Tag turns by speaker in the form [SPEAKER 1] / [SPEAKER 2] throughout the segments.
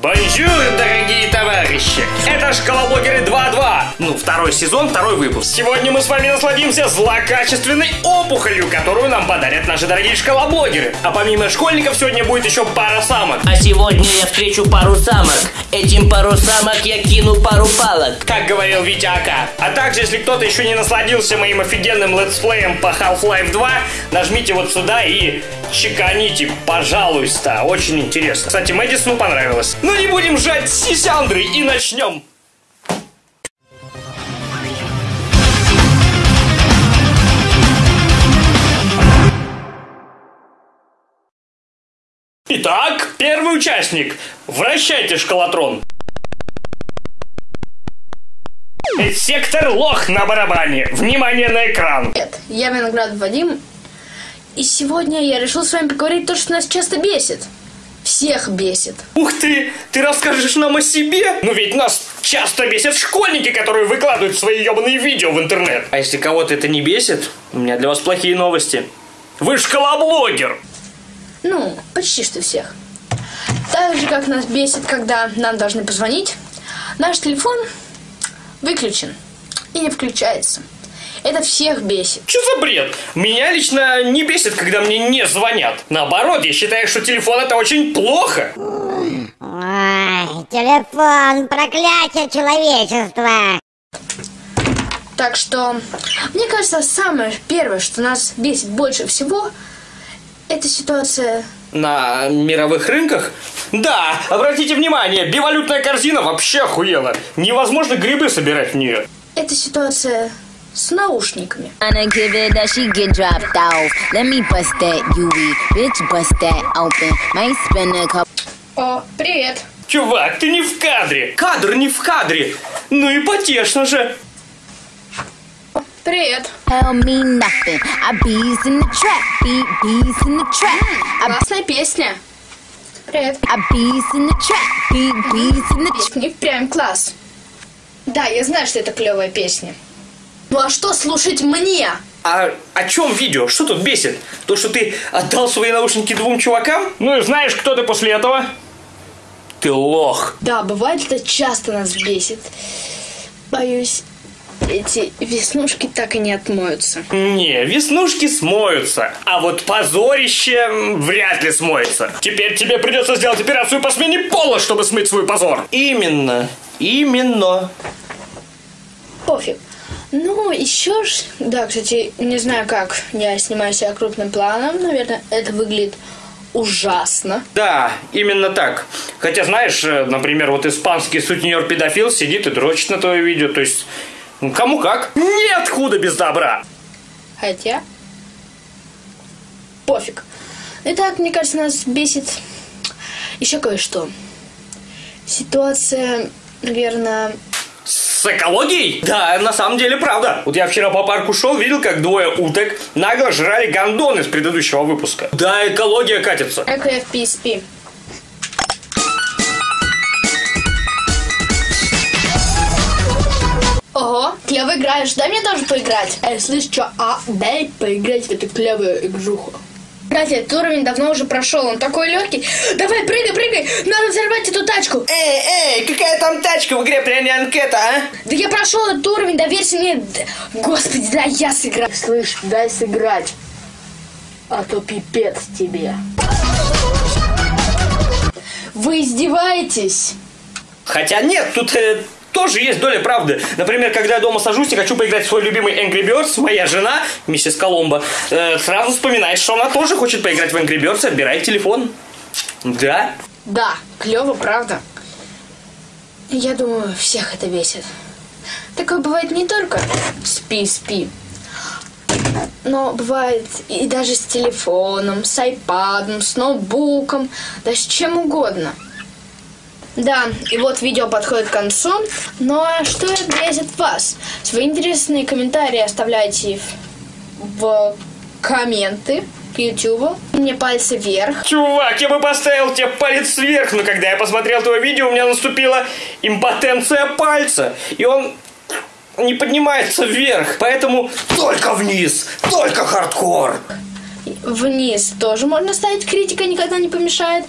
[SPEAKER 1] Bonjour, дорогие товарищи! Это Школоблогеры 2.2. Ну, второй сезон, второй выпуск. Сегодня мы с вами насладимся злокачественной опухолью, которую нам подарят наши дорогие школоблогеры. А помимо школьников сегодня будет еще пара самок.
[SPEAKER 2] А сегодня я встречу пару самок. Этим пару самок я кину пару палок.
[SPEAKER 1] Как говорил Витя Ака. А также, если кто-то еще не насладился моим офигенным летсплеем по Half-Life 2, нажмите вот сюда и чеканите, пожалуйста. Очень интересно. Кстати, Мэдисону понравилось. Ну не будем жать сисяндры и начнем. Итак, первый участник. Вращайте шкалатрон. Сектор лох на барабане. Внимание на экран.
[SPEAKER 3] Привет, я Виноград Вадим, и сегодня я решил с вами поговорить то, что нас часто бесит. Всех бесит.
[SPEAKER 1] Ух ты, ты расскажешь нам о себе? Ну ведь нас часто бесят школьники, которые выкладывают свои ебаные видео в интернет. А если кого-то это не бесит, у меня для вас плохие новости. Вы школоблогер.
[SPEAKER 3] Ну, почти что всех. Так же, как нас бесит, когда нам должны позвонить, наш телефон выключен и не включается. Это всех бесит.
[SPEAKER 1] Что за бред? Меня лично не бесит, когда мне не звонят. Наоборот, я считаю, что телефон это очень плохо.
[SPEAKER 4] Ой, телефон, проклятие человечества.
[SPEAKER 3] Так что, мне кажется, самое первое, что нас бесит больше всего, это ситуация...
[SPEAKER 1] На мировых рынках? Да, обратите внимание, бивалютная корзина вообще охуела. Невозможно грибы собирать в нее.
[SPEAKER 3] Это ситуация с наушниками. О, привет.
[SPEAKER 1] Чувак, ты не в кадре. Кадр не в кадре. Ну и потешно же.
[SPEAKER 3] Привет.
[SPEAKER 5] Tell me nothing. I bees in the trap, beat bees in the trap. I,
[SPEAKER 3] Классная песня. Привет.
[SPEAKER 5] I bees in the trap, beat bees in the trap.
[SPEAKER 3] Песня прям класс. Да, я знаю, что это клевая песня. Ну а что слушать мне?
[SPEAKER 1] А о чем видео? Что тут бесит? То, что ты отдал свои наушники двум чувакам? Ну и знаешь, кто ты после этого? Ты лох.
[SPEAKER 3] Да, бывает это часто нас бесит. Боюсь, эти веснушки так и не отмоются.
[SPEAKER 1] Не, веснушки смоются, а вот позорище вряд ли смоется. Теперь тебе придется сделать операцию по смене пола, чтобы смыть свой позор. Именно, именно.
[SPEAKER 3] Пофиг. Ну, еще ж... Да, кстати, не знаю как. Я снимаю себя крупным планом. Наверное, это выглядит ужасно.
[SPEAKER 1] Да, именно так. Хотя, знаешь, э, например, вот испанский сутенер-педофил сидит и дрочит на твое видео, то есть... ну, Кому как? Нет худа без добра.
[SPEAKER 3] Хотя... Пофиг. Итак, мне кажется, нас бесит еще кое-что. Ситуация, наверное...
[SPEAKER 1] С экологией? Да, на самом деле правда. Вот я вчера по парку шел, видел, как двое уток нагло жрали гондон из предыдущего выпуска. Да, экология катится.
[SPEAKER 3] Эко FPSP. Ого, клево играешь. Дай мне тоже поиграть. Эй, слышь, что? А, дай поиграть в эту клевую игруху. Кстати, этот уровень давно уже прошел, он такой легкий. Давай, прыгай, прыгай, надо взорвать эту тачку.
[SPEAKER 1] Эй, эй, какая там тачка в игре пряня анкета, а?
[SPEAKER 3] Да я прошел этот уровень, доверься мне. Господи, дай я сыграю. Слышь, дай сыграть. А то пипец тебе. Вы издеваетесь?
[SPEAKER 1] Хотя нет, тут э, тоже есть доля правды. Например, когда я дома сажусь и хочу поиграть в свой любимый Angry Birds, моя жена, миссис Коломбо, э, сразу вспоминает, что она тоже хочет поиграть в Angry Birds и отбирает телефон. Да?
[SPEAKER 3] Да, клево, правда. Я думаю, всех это бесит. Такое бывает не только спи, спи. Но бывает и даже с телефоном, с айпадом, с ноутбуком, да с чем угодно. Да, и вот видео подходит к концу. А что бесит вас? Свои интересные комментарии оставляйте в, в комменты к YouTube. Мне пальцы вверх.
[SPEAKER 1] Чувак, я бы поставил тебе палец вверх, но когда я посмотрел твое видео, у меня наступила импотенция пальца. И он не поднимается вверх, поэтому только вниз, только хардкор.
[SPEAKER 3] Вниз тоже можно ставить критика, никогда не помешает.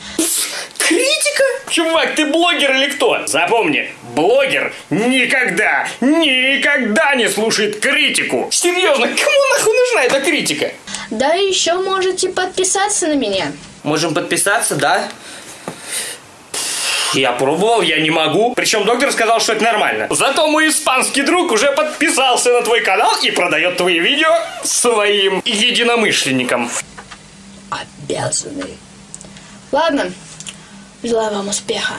[SPEAKER 1] Критика? Чувак, ты блогер или кто? Запомни, блогер никогда, никогда не слушает критику. Серьезно, кому нахуй нужна эта критика?
[SPEAKER 3] Да и еще можете подписаться на меня.
[SPEAKER 1] Можем подписаться, да? Я пробовал, я не могу. Причем доктор сказал, что это нормально. Зато мой испанский друг уже подписался на твой канал и продает твои видео своим единомышленникам.
[SPEAKER 3] Обязаны. Ладно, желаю вам успеха.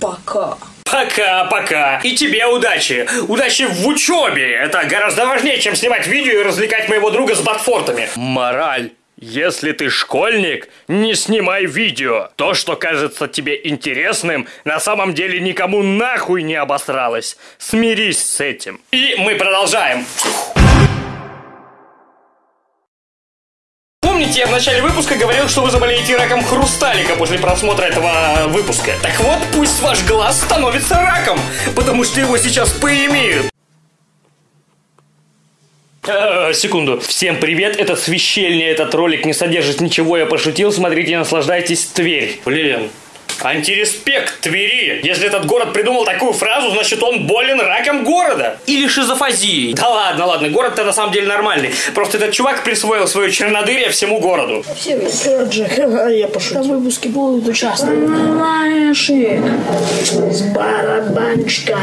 [SPEAKER 3] Пока.
[SPEAKER 1] Пока-пока. И тебе удачи. Удачи в учебе. Это гораздо важнее, чем снимать видео и развлекать моего друга с ботфортами. Мораль. Если ты школьник, не снимай видео. То, что кажется тебе интересным, на самом деле никому нахуй не обосралось. Смирись с этим. И мы продолжаем. Помните, я в начале выпуска говорил, что вы заболеете раком хрусталика после просмотра этого выпуска? Так вот, пусть ваш глаз становится раком, потому что его сейчас поимеют. Э, секунду. Всем привет, это свящельня, этот ролик не содержит ничего, я пошутил, смотрите, наслаждайтесь, Тверь. Блин, Антиреспект Твери. Если этот город придумал такую фразу, значит он болен раком города. Или шизофазией. Да ладно, ладно, город-то на самом деле нормальный. Просто этот чувак присвоил свое чернодырие всему городу.
[SPEAKER 6] Привет, Джек. Я пошутил. В выпуске будут участвовать Малышик с барабанчиком.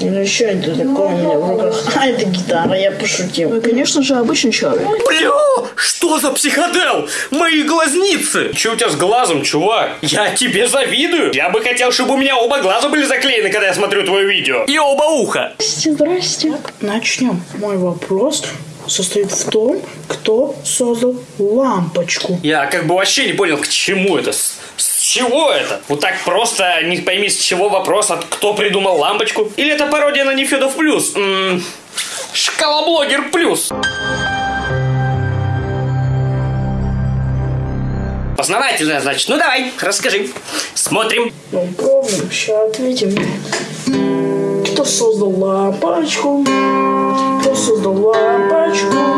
[SPEAKER 6] Ну что это такое у меня в руках? А, это гитара, я пошутил. Ну, конечно же, обычный человек.
[SPEAKER 1] Бля, что за психодел? Мои глазницы! Че у тебя с глазом, чувак? Я тебе завидую. Я бы хотел, чтобы у меня оба глаза были заклеены, когда я смотрю твое видео. И оба уха.
[SPEAKER 6] Здрасте, здрасте. Начнем. Мой вопрос состоит в том, кто создал лампочку.
[SPEAKER 1] Я как бы вообще не понял, к чему это. Чего это? Вот так просто не пойми, с чего вопрос, от кто придумал лампочку? Или это пародия на Нефедов Плюс? М-м, Шкалоблогер Плюс. Познавательно, значит. Ну давай, расскажи. Смотрим.
[SPEAKER 6] Ну, пробуем, сейчас ответим. Кто создал лампочку? Кто создал лампочку?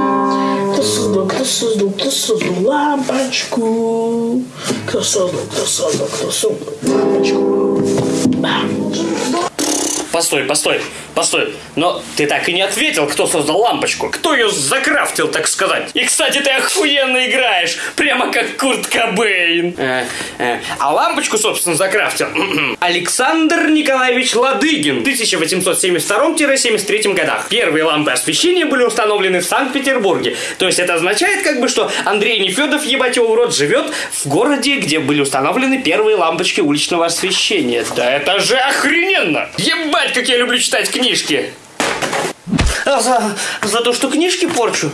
[SPEAKER 6] Кто создал, кто создал, кто создал лампочку? Кто создал, кто создал, кто создал лампочку? Бам.
[SPEAKER 1] Постой, постой, постой. Но ты так и не ответил, кто создал лампочку. Кто ее закрафтил, так сказать. И, кстати, ты охуенно играешь. Прямо как Курт Кобейн. Э, э, А лампочку, собственно, закрафтил Александр Николаевич Ладыгин в 1872-73 годах. Первые лампы освещения были установлены в Санкт-Петербурге. То есть это означает, как бы, что Андрей Нефедов, ебать его в рот, живет в городе, где были установлены первые лампочки уличного освещения. Да это же охрененно! Ебать, как я люблю читать книжки! А за, за то, что книжки порчу?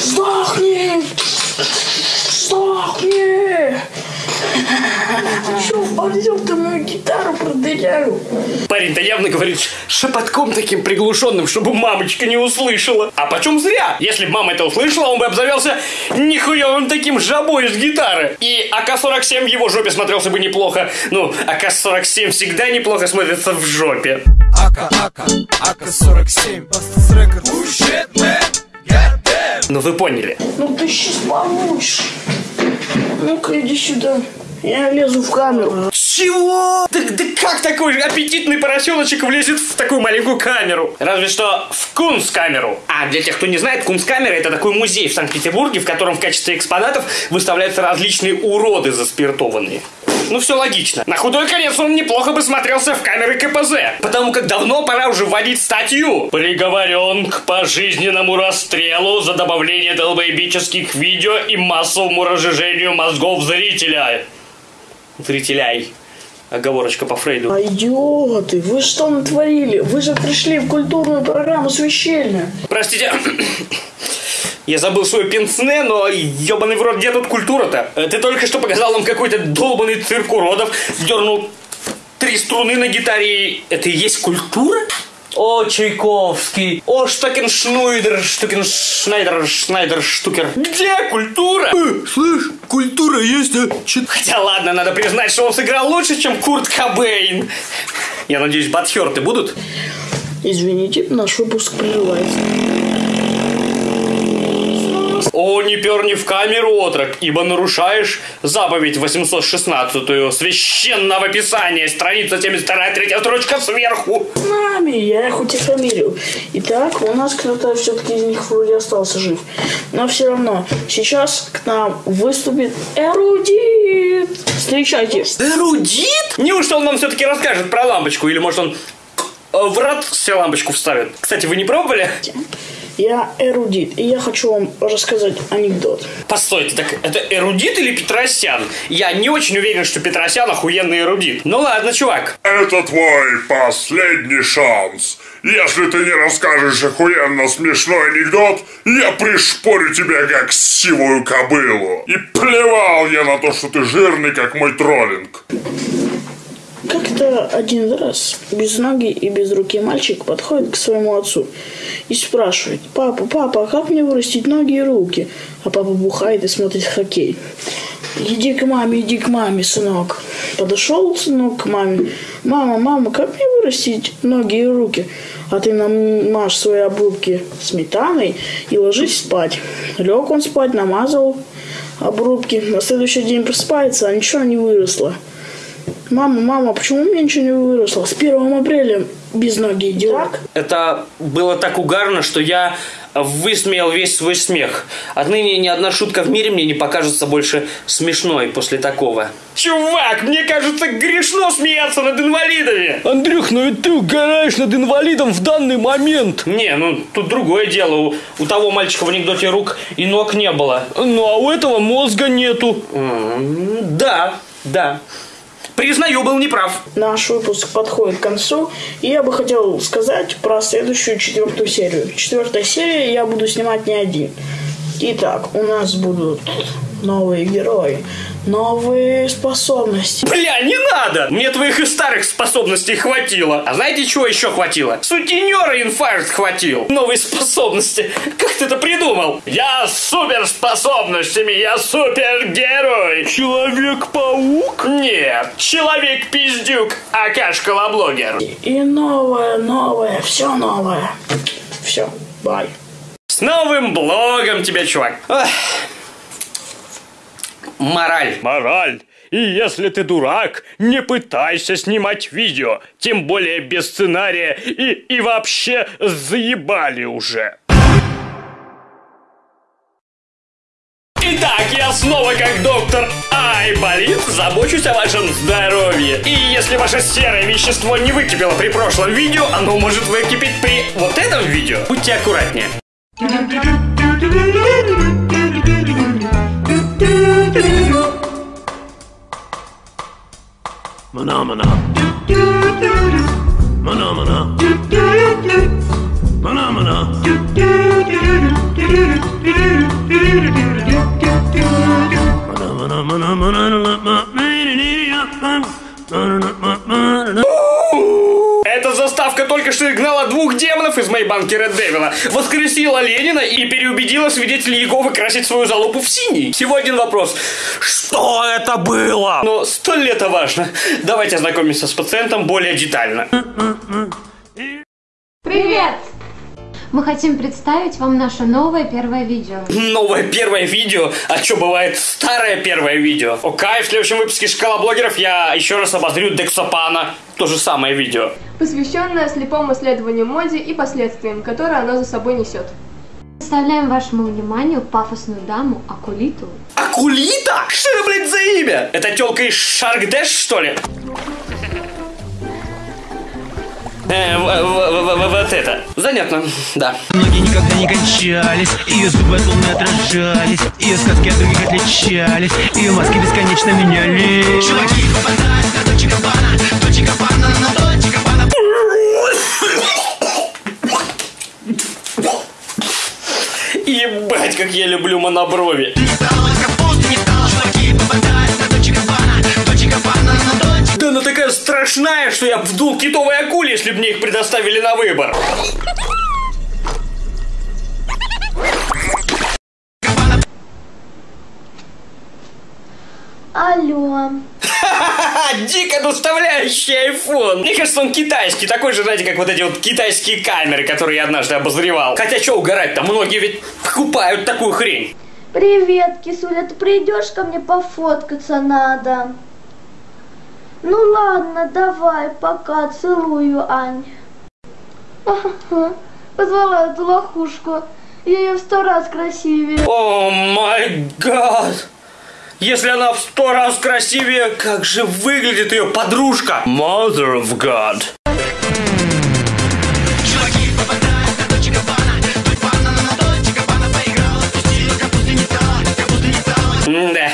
[SPEAKER 6] Сдохни! Сдохни! Что, пойдем ты мою гитару продыряю?
[SPEAKER 1] Парень-то явно говорит шепотком таким приглушенным, чтобы мамочка не услышала. А почем зря? Если бы мама это услышала, он бы обзавелся нихуевым таким жабой с гитары. И АК-47 в его жопе смотрелся бы неплохо. Ну, АК-47 всегда неплохо смотрится в жопе.
[SPEAKER 7] Ака, Ака, Ака-47 Бастас Рекорд
[SPEAKER 1] Ну, вы поняли.
[SPEAKER 6] Ну ты сейчас получишь. Ну-ка, иди сюда. Я лезу в камеру.
[SPEAKER 1] Чего? Да, да как такой аппетитный поросеночек влезет в такую маленькую камеру? Разве что в Кунсткамеру. А для тех, кто не знает, Кунсткамера это такой музей в Санкт-Петербурге, в котором в качестве экспонатов выставляются различные уроды заспиртованные. Ну, все логично. На худой конец он неплохо бы смотрелся в камеры КПЗ. Потому как давно пора уже вводить статью. Приговорен к пожизненному расстрелу за добавление долбоебических видео и массовому разжижению мозгов зрителя. Зрителяй. Оговорочка по Фрейду.
[SPEAKER 6] А идиоты, вы что натворили? Вы же пришли в культурную программу священная.
[SPEAKER 1] Простите, я забыл свой пенсне, но ебаный в рот, где тут культура-то? Э, Ты только что показал нам какой-то долбанный цирк уродов, дернул три струны на гитаре. и Это и есть культура? О, Чайковский. О, Штокеншнуйдер, Штукеншнайдер, Шнайдер, Штукер. Где культура?
[SPEAKER 7] Слышь, культура есть, а? Чё-
[SPEAKER 1] Хотя ладно, надо признать, что он сыграл лучше, чем Курт Кобейн. Я надеюсь, батхерты будут?
[SPEAKER 6] Извините, наш выпуск прерывается.
[SPEAKER 1] О, не перни в камеру, отрок, ибо нарушаешь заповедь 816 священного писания, страница 72, третья строчка сверху.
[SPEAKER 6] Нами, я их у тебя фамилию. Итак, у нас кто-то все-таки из них вроде остался жив. Но все равно, сейчас к нам выступит эрудит. Встречайте.
[SPEAKER 1] Эрудит? Неужто он нам все-таки расскажет про лампочку? Или может он э, в рот себе лампочку вставит? Кстати, вы не пробовали?
[SPEAKER 6] Я эрудит, и я хочу вам рассказать анекдот.
[SPEAKER 1] Постойте, так это эрудит или Петросян? Я не очень уверен, что Петросян охуенный эрудит. Ну ладно, чувак.
[SPEAKER 8] Это твой последний шанс. Если ты не расскажешь охуенно смешной анекдот, я пришпорю тебя как сивую кобылу. И плевал я на то, что ты жирный, как мой троллинг.
[SPEAKER 6] Как-то один раз без ноги и без руки мальчик подходит к своему отцу и спрашивает, папа, папа, а как мне вырастить ноги и руки? А папа бухает и смотрит хоккей. Иди к маме, иди к маме, сынок. Подошел сынок к маме. Мама, мама, как мне вырастить ноги и руки? А ты намажь свои обрубки сметаной и ложись спать. Лег он спать, намазал обрубки. На следующий день просыпается, а ничего не выросло. Мама, мама, почему у меня ничего не выросло? С 1 апреля без ноги идет.
[SPEAKER 1] Это было так угарно, что я высмеял весь свой смех. Отныне ни одна шутка в мире мне не покажется больше смешной после такого. Чувак, мне кажется, грешно смеяться над инвалидами.
[SPEAKER 9] Андрюх, ну ведь ты угораешь над инвалидом в данный момент.
[SPEAKER 1] Не, ну тут другое дело. У, у того мальчика в анекдоте рук и ног не было.
[SPEAKER 9] Ну а у этого мозга нету.
[SPEAKER 1] М, Да, да. Признаю, был неправ.
[SPEAKER 6] Наш выпуск подходит к концу, и я бы хотел сказать про следующую четвертую серию. Четвертая серия я буду снимать не один. Итак, у нас будут новые герои, новые способности.
[SPEAKER 1] Бля, не надо! Мне твоих и старых способностей хватило. А знаете, чего еще хватило? Сутенера инфаркт хватил. Новые способности. Как ты это придумал? Я с суперспособностями, я супергерой.
[SPEAKER 9] Человек-паук?
[SPEAKER 1] Нет, человек-пиздюк, акаш-колоблогер.
[SPEAKER 6] И новое, новое, все новое. Все, бай.
[SPEAKER 1] С новым блогом тебя, чувак. Ах. Мораль.
[SPEAKER 9] Мораль. И если ты дурак, не пытайся снимать видео, тем более без сценария и, и вообще заебали уже.
[SPEAKER 1] Итак, я снова как доктор Айболит забочусь о вашем здоровье. И если ваше серое вещество не выкипело при прошлом видео, оно может выкипеть при вот этом видео. Будьте аккуратнее.
[SPEAKER 10] Mana mana. Mana mana.
[SPEAKER 1] Mana mana. Mana mana mana mana mana mana Только что игнала двух демонов из моей банки Red Devil, воскресила Ленина и переубедила свидетелей Иеговы красить свою залупу в синий. Всего один вопрос. Что это было? Но столь ли это важно? Давайте ознакомимся с пациентом более детально.
[SPEAKER 11] Привет! Мы хотим представить вам наше новое первое видео.
[SPEAKER 1] Новое первое видео? А что, бывает старое первое видео? Окей, в следующем выпуске Шкала блогеров я еще раз обозрю Дексопана. То же самое видео.
[SPEAKER 12] Посвященное слепому исследованию моде и последствиям, которые оно за собой несет.
[SPEAKER 11] Представляем вашему вниманию пафосную даму Акулиту.
[SPEAKER 1] Акулита? Что это, блядь, за имя? Это телка из Шаркдэш, что ли? Э, в- в- в- в- вот это. Занятно, да.
[SPEAKER 13] Ноги никогда не кончались, ее зубы словно отражались, ее сказки от других отличались, ее маски бесконечно менялись. Чуваки
[SPEAKER 1] я люблю моноброви. Да она такая страшная, что я вдул китовой акуле, если бы мне их предоставили на выбор.
[SPEAKER 12] Алло.
[SPEAKER 1] Ха-ха-ха, дико доставляющий iPhone. Мне кажется, он китайский, такой же, знаете, как вот эти вот китайские камеры, которые я однажды обозревал. Хотя что угорать-то, многие ведь покупают такую хрень.
[SPEAKER 14] Привет, кисуля, ты придешь ко мне пофоткаться надо? Ну ладно, давай, пока, целую, Ань. Ага, позвала эту лохушку. Я ее в сто раз красивее.
[SPEAKER 1] О май гад! Если она в сто раз красивее, как же выглядит ее подружка? Mother of God. Да,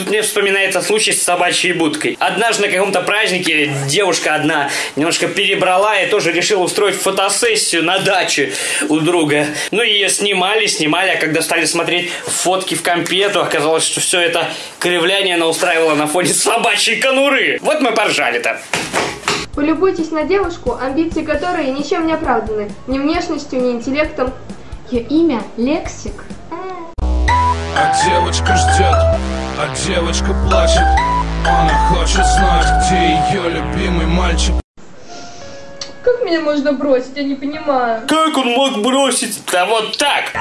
[SPEAKER 1] тут мне вспоминается случай с собачьей будкой. Однажды на каком-то празднике девушка одна немножко перебрала и тоже решила устроить фотосессию на даче у друга. Ну ее снимали, снимали, а когда стали смотреть фотки в компе, то оказалось, что все это кривляние она устраивала на фоне собачьей конуры. Вот мы поржали-то.
[SPEAKER 12] Полюбуйтесь на девушку, амбиции которой ничем не оправданы. Ни внешностью, ни интеллектом.
[SPEAKER 11] Ее имя Лексик.
[SPEAKER 7] А девочка ждет, а девочка плачет Она хочет знать, где ее любимый мальчик
[SPEAKER 12] Как меня можно бросить, я не понимаю.
[SPEAKER 1] Как он мог бросить? Да вот так!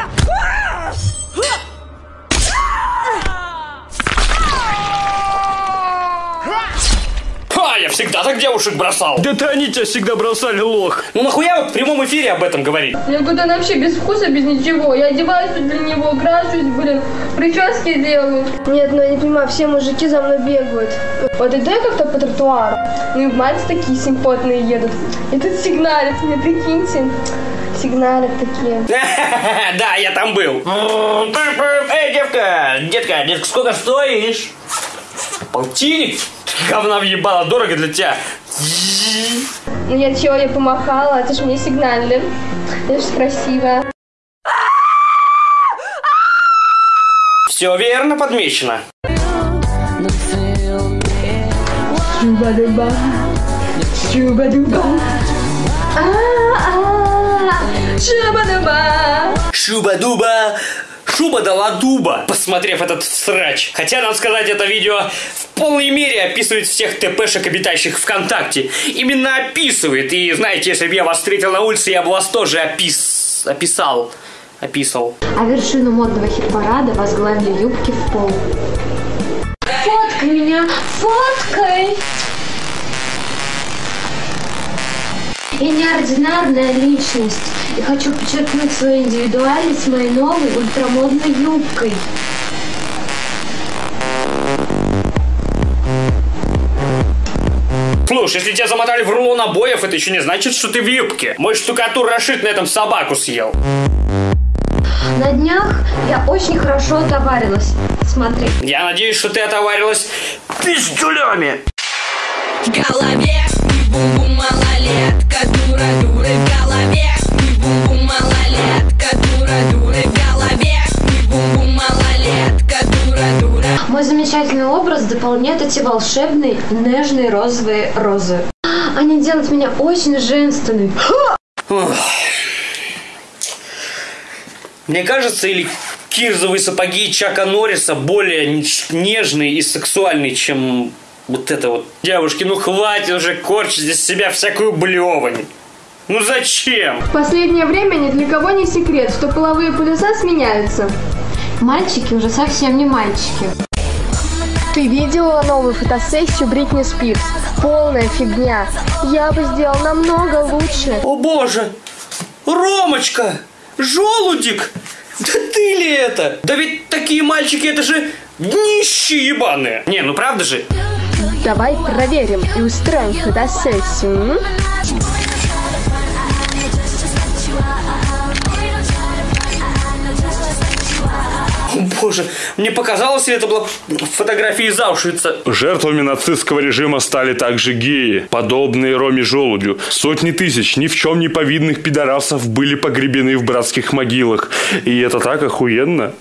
[SPEAKER 1] Всегда так девушек бросал.
[SPEAKER 9] Да-то они тебя всегда бросали, лох.
[SPEAKER 1] Ну нахуя вот в прямом эфире об этом говорить?
[SPEAKER 12] Я говорю, вообще без вкуса, без ничего. Я одеваюсь для него, крашусь, блин, прически делаю. Нет, ну я не понимаю, все мужики за мной бегают. Вот иду я как-то по тротуару, ну и мальцы такие симпотные едут. И тут сигналят мне, прикиньте. Сигналят такие.
[SPEAKER 1] Да, я там был. Эй, девка, детка, детка, сколько стоишь? Полтинник? Говна въебала, дорого для тебя.
[SPEAKER 12] Ну я чего, я помахала, это ж мне сигнали. Это ж красиво.
[SPEAKER 1] Все верно подмечено.
[SPEAKER 12] Чуба-дуба, чуба-дуба. А-а-а, Чуба-дуба.
[SPEAKER 1] Шуба-дуба, шуба дала дуба, посмотрев этот срач. Хотя, надо сказать, это видео в полной мере описывает всех ТПшек, обитающих ВКонтакте. Именно описывает. И знаете, если бы я вас встретил на улице, я бы вас тоже опис... описал. Описал.
[SPEAKER 11] А вершину модного хит-парада возглавили юбки в пол.
[SPEAKER 14] Фоткай меня, фоткай!
[SPEAKER 11] Я неординарная личность и хочу подчеркнуть свою индивидуальность моей новой ультрамодной юбкой.
[SPEAKER 1] Слушай, если тебя замотали в рулон обоев, это еще не значит, что ты в юбке. Мой штукатур Рашид на этом собаку съел.
[SPEAKER 11] На днях я очень хорошо отоварилась. Смотри.
[SPEAKER 1] Я надеюсь, что ты отоварилась пиздюлями.
[SPEAKER 15] В голове малолетка, дура-дуры в голове не бум-бум малолетка, дура-дуры в голове не бум-бум малолетка, дура-дура.
[SPEAKER 11] Мой замечательный образ дополняет эти волшебные нежные розовые розы. Они делают меня очень женственной.
[SPEAKER 1] Мне кажется, или кирзовые сапоги Чака Норриса более нежные и сексуальные, чем вот это вот. Девушки, ну хватит уже корчить из себя всякую блевань. Ну зачем?
[SPEAKER 12] В последнее время ни для кого не секрет, что половые полюса сменяются.
[SPEAKER 11] Мальчики уже совсем не мальчики.
[SPEAKER 12] Ты видела новую фотосессию Бритни Спирс? Полная фигня. Я бы сделал намного лучше.
[SPEAKER 1] О боже! Ромочка! Желудик! Да ты ли это? Да ведь такие мальчики, это же нищие ебаные. Не, ну правда же?
[SPEAKER 12] Давай проверим и устроим фотосессию.
[SPEAKER 1] Боже, мне показалось, это была фотография из Аушвица.
[SPEAKER 8] Жертвами нацистского режима стали также геи, подобные Роме Желудю. Сотни тысяч ни в чем не повидных пидорасов были погребены в братских могилах. И это так охуенно.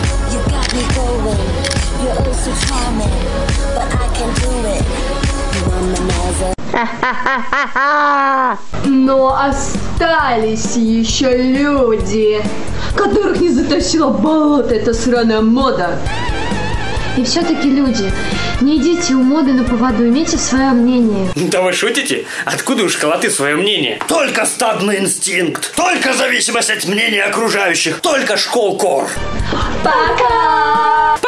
[SPEAKER 14] Но остались еще люди, которых не затащила болото эта сраная мода.
[SPEAKER 11] И все-таки люди, не идите у моды на поводу, имейте свое мнение.
[SPEAKER 1] Да вы шутите? Откуда у школоты свое мнение?
[SPEAKER 16] Только стадный инстинкт, только зависимость от мнения окружающих, только школкор.
[SPEAKER 11] Пока!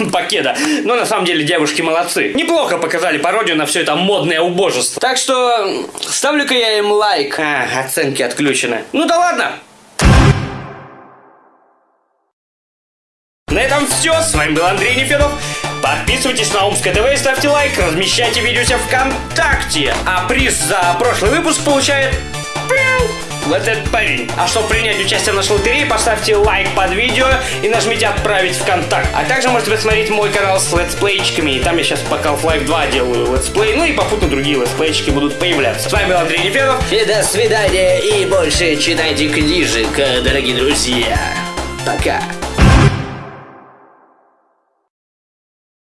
[SPEAKER 1] Покеда. Но на самом деле девушки молодцы. Неплохо показали пародию на все это модное убожество. Так что ставлю-ка я им лайк. А, оценки отключены. Ну да ладно. На этом все. С вами был Андрей Нефедов. Подписывайтесь на Омское ТВ и ставьте лайк. Размещайте видео себя ВКонтакте. А приз за прошлый выпуск получает... пиу, Вот этот парень. А чтобы принять участие в нашей лотерее, поставьте лайк под видео и нажмите «Отправить в контакт». А также можете посмотреть мой канал с летсплейчиками. И там я сейчас по Half-Life 2 делаю летсплей. Ну и попутно другие летсплейчики будут появляться. С вами был Андрей Нефедов.
[SPEAKER 2] И до свидания, и больше читайте книжек, дорогие друзья. Пока.